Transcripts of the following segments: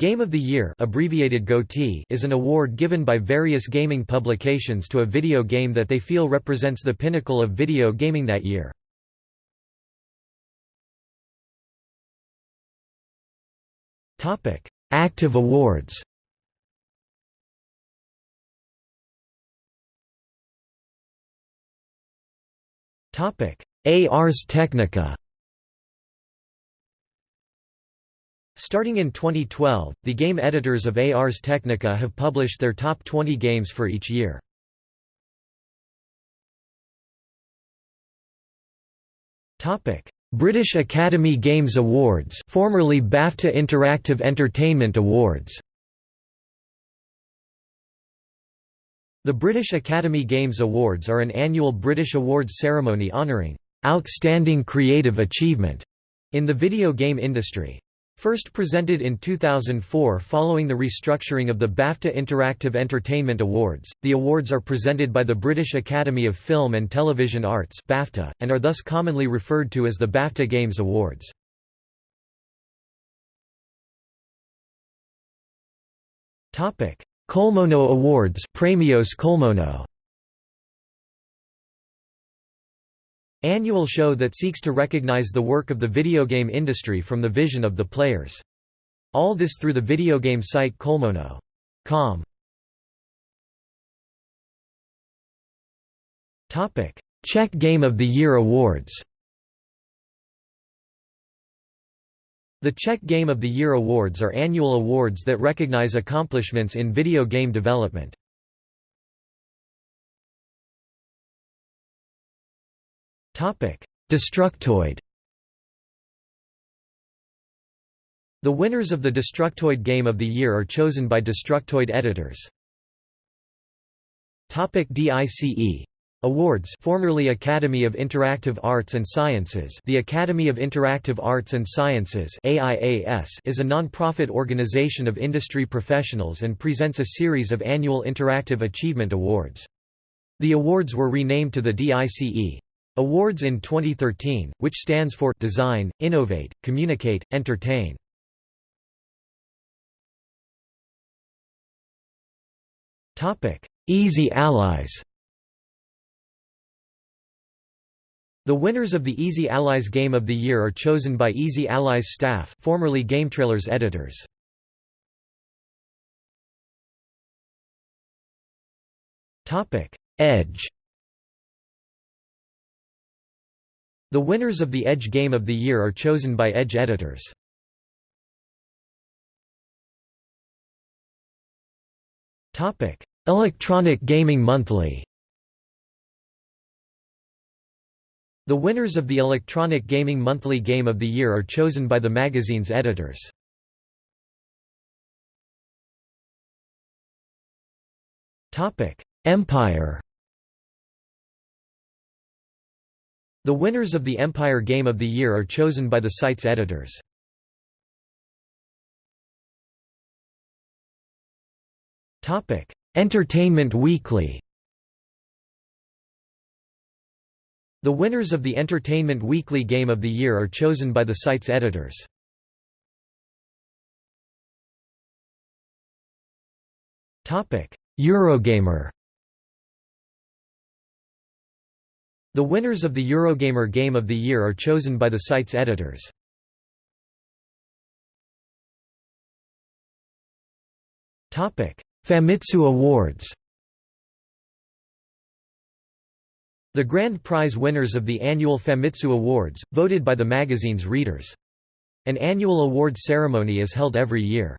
Game of the Year abbreviated GOTY is an award given by various gaming publications to a video game that they feel represents the pinnacle of video gaming that year. Active awards Ars Technica Starting in 2012, the game editors of Ars Technica have published their top 20 games for each year. British Academy Games Awards formerly BAFTA Interactive Entertainment Awards The British Academy Games Awards are an annual British awards ceremony honouring «outstanding creative achievement» in the video game industry. First presented in 2004 following the restructuring of the BAFTA Interactive Entertainment Awards, the awards are presented by the British Academy of Film and Television Arts BAFTA, and are thus commonly referred to as the BAFTA Games Awards. Colmono Awards Premios Colmono Annual show that seeks to recognize the work of the video game industry from the vision of the players. All this through the video game site Colmono.com. Topic: Czech Game of the Year Awards The Czech Game of the Year Awards are annual awards that recognize accomplishments in video game development. Destructoid The winners of the Destructoid Game of the Year are chosen by Destructoid editors. DICE Awards formerly Academy of Interactive Arts and Sciences The Academy of Interactive Arts and Sciences AIAS is a non-profit organization of industry professionals and presents a series of annual Interactive Achievement Awards. The awards were renamed to the DICE. Awards in 2013, which stands for Design, Innovate, Communicate, Entertain. Easy Allies The winners of the Easy Allies Game of the Year are chosen by Easy Allies staff formerly GameTrailers editors. Edge The winners of the Edge Game of the Year are chosen by Edge editors. Electronic Gaming Monthly The winners of the Electronic Gaming Monthly Game of the Year are chosen by the magazine's editors. Empire The winners of the Empire Game of the Year are chosen by the site's editors. Entertainment Weekly The winners of the Entertainment Weekly Game of the Year are chosen by the site's editors. Eurogamer The winners of the Eurogamer Game of the Year are chosen by the site's editors. Famitsu Awards The grand prize winners of the annual Famitsu Awards, voted by the magazine's readers. An annual award ceremony is held every year.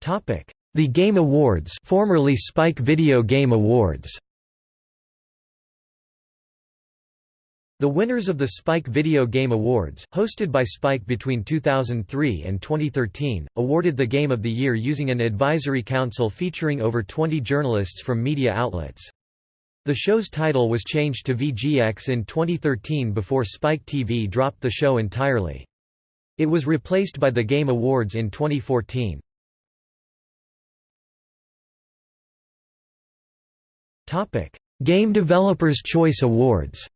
Topic: the Game Awards formerly Spike Video Game Awards The winners of the Spike Video Game Awards, hosted by Spike between 2003 and 2013, awarded the Game of the Year using an advisory council featuring over 20 journalists from media outlets. The show's title was changed to VGX in 2013 before Spike TV dropped the show entirely. It was replaced by the Game Awards in 2014. Topic: Game Developers Choice Awards.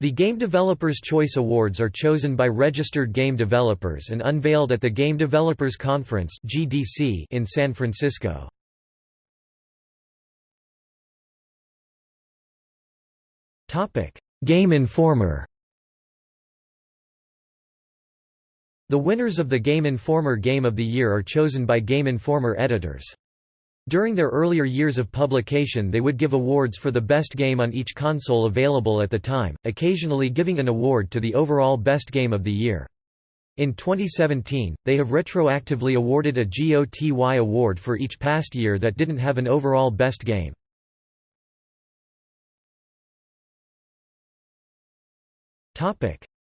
The Game Developers Choice Awards are chosen by registered game developers and unveiled at the Game Developers Conference (GDC) in San Francisco. Topic: Game Informer The winners of the Game Informer Game of the Year are chosen by Game Informer editors. During their earlier years of publication they would give awards for the best game on each console available at the time, occasionally giving an award to the overall best game of the year. In 2017, they have retroactively awarded a GOTY award for each past year that didn't have an overall best game.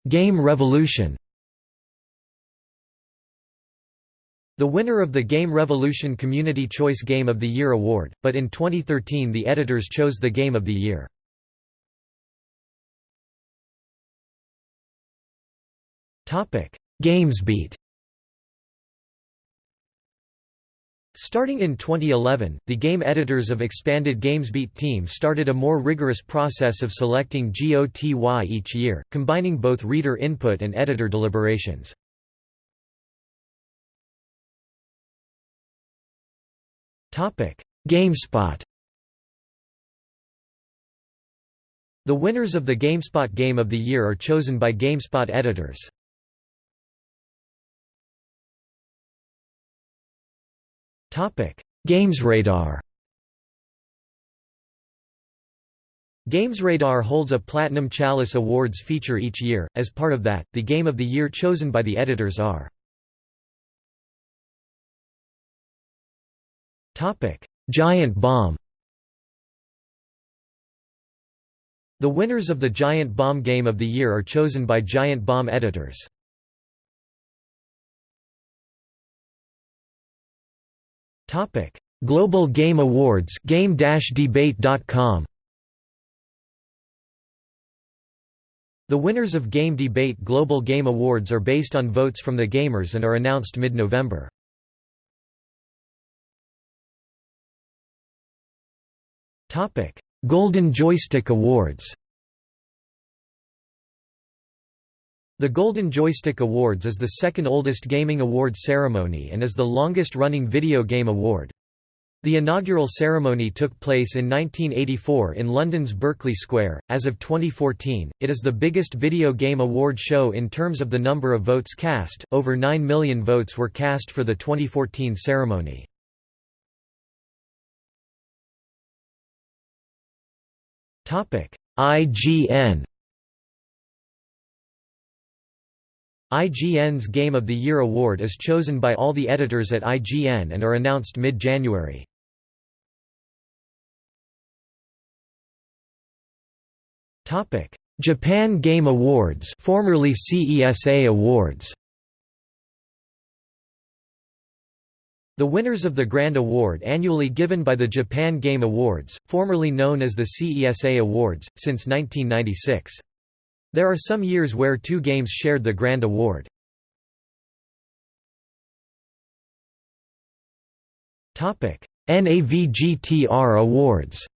Game Revolution The winner of the Game Revolution Community Choice Game of the Year award, but in 2013 the editors chose the Game of the Year. GamesBeat Starting in 2011, the game editors of expanded GamesBeat team started a more rigorous process of selecting GOTY each year, combining both reader input and editor deliberations. GameSpot The winners of the GameSpot Game of the Year are chosen by GameSpot editors. GamesRadar GamesRadar holds a Platinum Chalice Awards feature each year. As part of that, the Game of the Year chosen by the editors are Giant Bomb The winners of the Giant Bomb Game of the Year are chosen by Giant Bomb editors. Topic: Global Game Awards game-debate.com The winners of Game Debate Global Game Awards are based on votes from the gamers and are announced mid-November. Golden Joystick Awards. The Golden Joystick Awards is the second oldest gaming award ceremony and is the longest-running video game award. The inaugural ceremony took place in 1984 in London's Berkeley Square. As of 2014, it is the biggest video game award show in terms of the number of votes cast. Over 9 million votes were cast for the 2014 ceremony. IGN IGN's Game of the Year award is chosen by all the editors at IGN and are announced mid-January. Japan Game Awards formerly CESA Awards The winners of the Grand Award annually given by the Japan Game Awards, formerly known as the CESA Awards, since 1996. There are some years where two games shared the Grand Award. NAVGTR Awards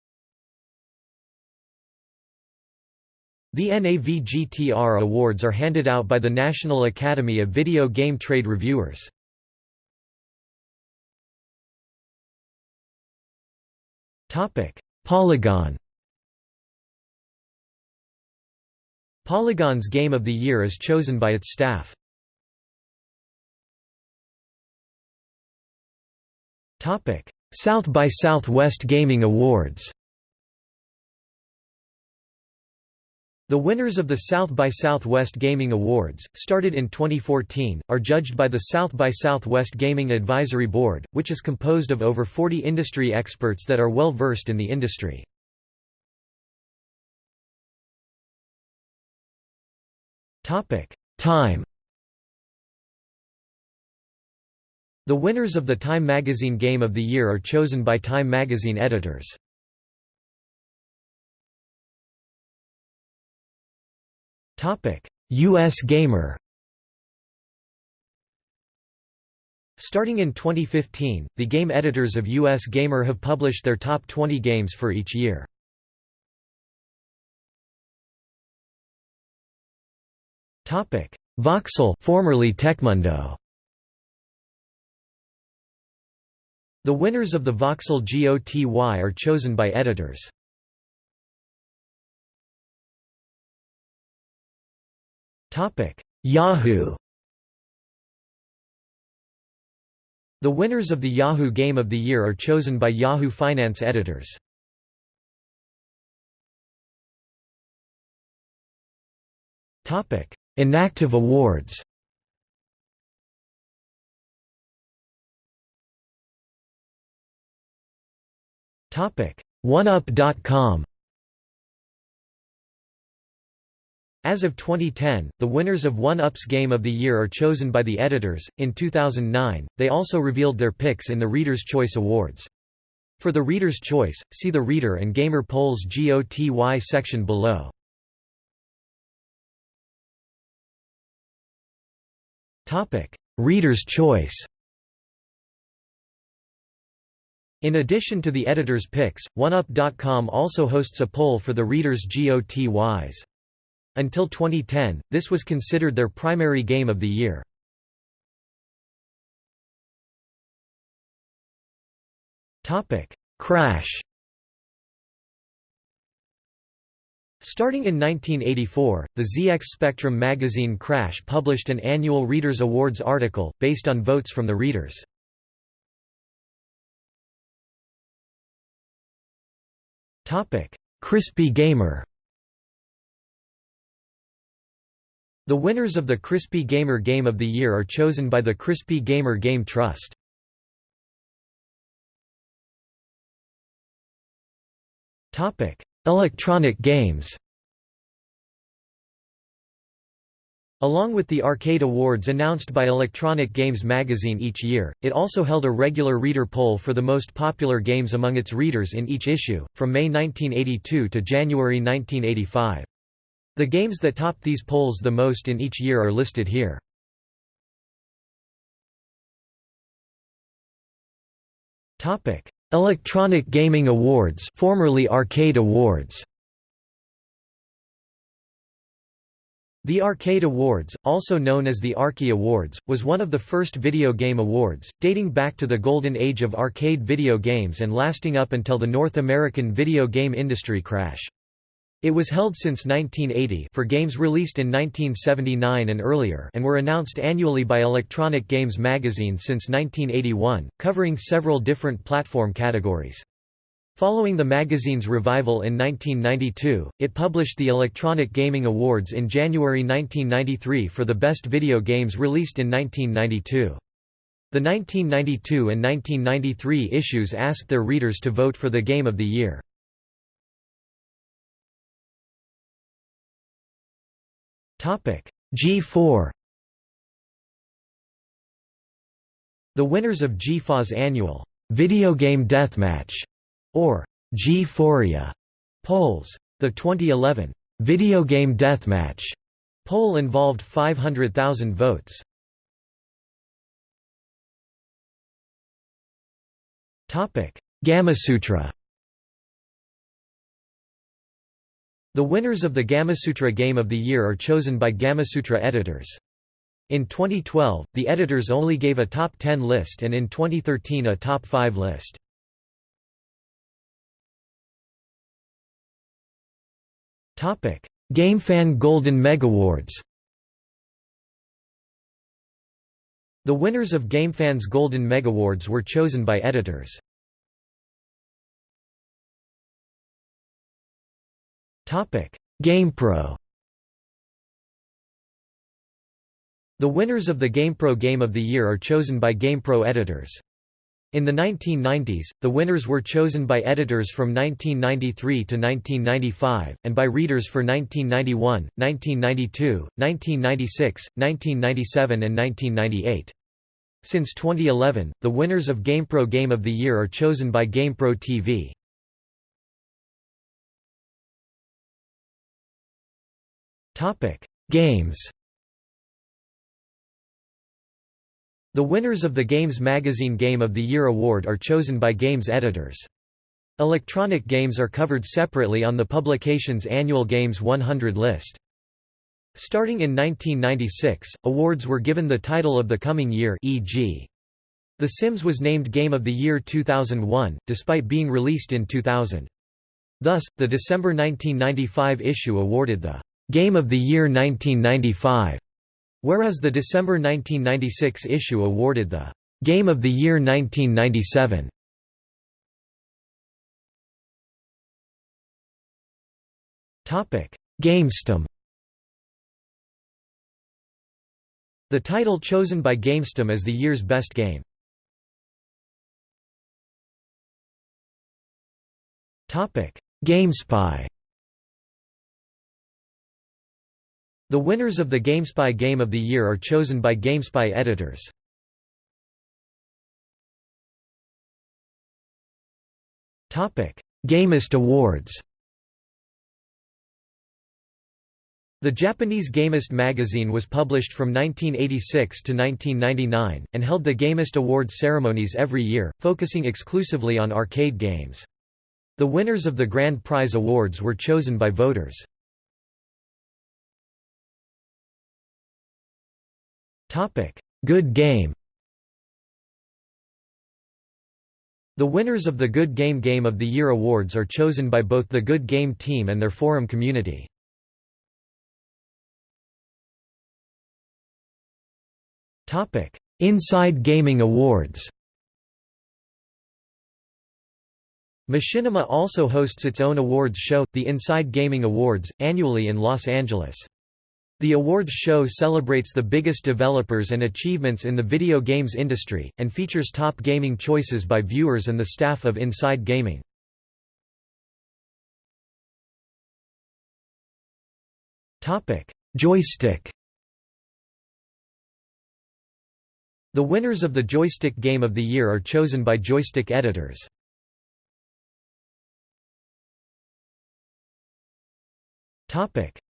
The NAVGTR Awards are handed out by the National Academy of Video Game Trade Reviewers. Topic: Polygon. Polygon's Game of the Year is chosen by its staff. Topic: South by Southwest Gaming Awards. The winners of the South by Southwest Gaming Awards, started in 2014, are judged by the South by Southwest Gaming Advisory Board, which is composed of over 40 industry experts that are well versed in the industry. Time The winners of the Time Magazine Game of the Year are chosen by Time Magazine editors. US Gamer Starting in 2015, the game editors of US Gamer have published their top 20 games for each year. Topic: Voxel, formerly Tecmundo. The winners of the Voxel GOTY are chosen by editors. Topic: Yahoo. The winners of the Yahoo Game of the Year are chosen by Yahoo Finance editors. Topic: Inactive awards. Topic: OneUp.com. As of 2010, the winners of One-Up's Game of the Year are chosen by the editors. In 2009, they also revealed their picks in the Reader's Choice Awards. For the Reader's Choice, see the Reader and Gamer Polls GOTY section below. Topic: Reader's Choice. In addition to the editor's picks, OneUp.com also hosts a poll for the reader's GOTYs. Until 2010, this was considered their primary game of the year. Crash Starting in 1984, the ZX Spectrum magazine Crash published an annual Readers' Awards article, based on votes from the readers. Crispy Gamer The winners of the Crispy Gamer Game of the Year are chosen by the Crispy Gamer Game Trust. Electronic games Along with the Arcade Awards announced by Electronic Games magazine each year, it also held a regular reader poll for the most popular games among its readers in each issue, from May 1982 to January 1985. The games that topped these polls the most in each year are listed here. Topic: Electronic Gaming Awards, formerly Arcade Awards. The Arcade Awards, also known as the Arkie Awards, was one of the first video game awards, dating back to the golden age of arcade video games and lasting up until the North American video game industry crash. It was held since 1980 for games released in 1979 and earlier and were announced annually by Electronic Games magazine since 1981, covering several different platform categories. Following the magazine's revival in 1992, it published the Electronic Gaming Awards in January 1993 for the best video games released in 1992. The 1992 and 1993 issues asked their readers to vote for the Game of the Year. G4 The winners of G4's annual Video Game Deathmatch or G4ia polls. The 2011 Video Game Deathmatch poll involved 500,000 votes. Topic: Gamasutra The winners of the Gamasutra Game of the Year are chosen by Gamasutra editors. In 2012, the editors only gave a top 10 list and in 2013 a top 5 list. GameFan Golden Megawards The winners of GameFan's Golden Megawards were chosen by editors. GamePro The winners of the GamePro Game of the Year are chosen by GamePro editors. In the 1990s, the winners were chosen by editors from 1993 to 1995, and by readers for 1991, 1992, 1996, 1997 and 1998. Since 2011, the winners of GamePro Game of the Year are chosen by GamePro TV. Topic: Games. The winners of the Games Magazine Game of the Year award are chosen by games editors. Electronic games are covered separately on the publication's annual Games 100 list. Starting in 1996, awards were given the title of the coming year e.g. The Sims was named Game of the Year 2001, despite being released in 2000. Thus, the December 1995 issue awarded the Game of the Year 1995, whereas the December 1996 issue awarded the Game of the Year 1997. Topic: GameStum. The title chosen by GameStum as the year's best game. Topic: GameSpy. The winners of the GameSpy Game of the Year are chosen by GameSpy editors. Gamist Awards. The Japanese Gamist magazine was published from 1986 to 1999, and held the Gamist Awards ceremonies every year, focusing exclusively on arcade games. The winners of the Grand Prize Awards were chosen by voters. Good Game The winners of the Good Game Game of the Year awards are chosen by both the Good Game team and their forum community. Topic: Inside Gaming Awards Machinima also hosts its own awards show, the Inside Gaming Awards, annually in Los Angeles. The awards show celebrates the biggest developers and achievements in the video games industry, and features top gaming choices by viewers and the staff of Inside Gaming. Joystick The winners of the Joystick Game of the Year are chosen by joystick editors.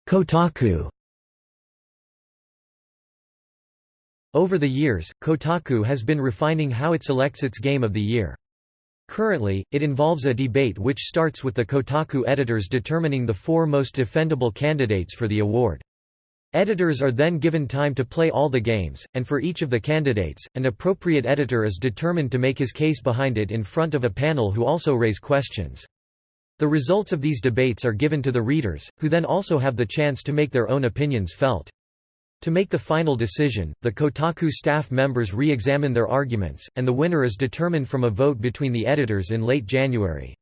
Kotaku Over the years, Kotaku has been refining how it selects its Game of the Year. Currently, it involves a debate which starts with the Kotaku editors determining the four most defendable candidates for the award. Editors are then given time to play all the games, and for each of the candidates, an appropriate editor is determined to make his case behind it in front of a panel who also raise questions. The results of these debates are given to the readers, who then also have the chance to make their own opinions felt. To make the final decision, the Kotaku staff members re-examine their arguments, and the winner is determined from a vote between the editors in late January.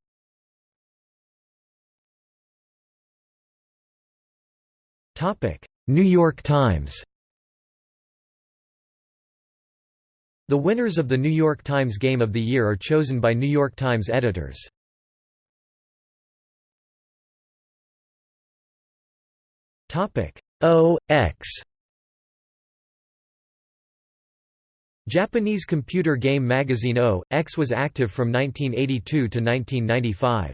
New York Times The winners of the New York Times Game of the Year are chosen by New York Times editors. O, X Japanese computer game magazine O, X was active from 1982 to 1995.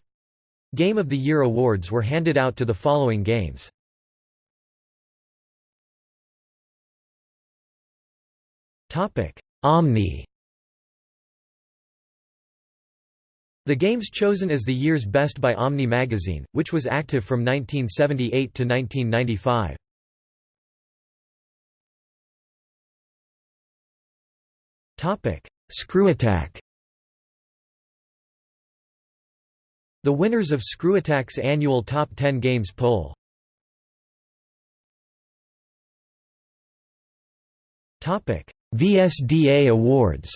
Game of the Year awards were handed out to the following games. Omni The games chosen as the year's best by Omni magazine, which was active from 1978 to 1995. ScrewAttack The winners of ScrewAttack's annual Top 10 Games poll. VSDA Awards.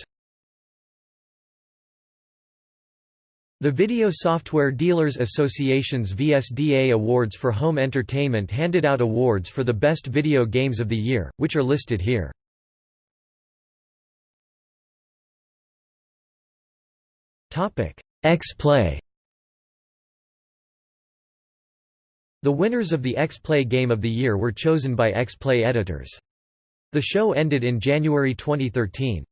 The Video Software Dealers Association's VSDA Awards for Home Entertainment handed out awards for the best video games of the year, which are listed here. X-Play The winners of the X-Play Game of the Year were chosen by X-Play editors. The show ended in January 2013.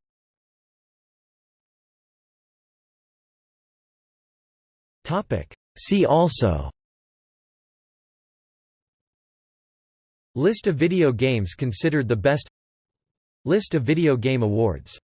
See also List of video games considered the best List of video game awards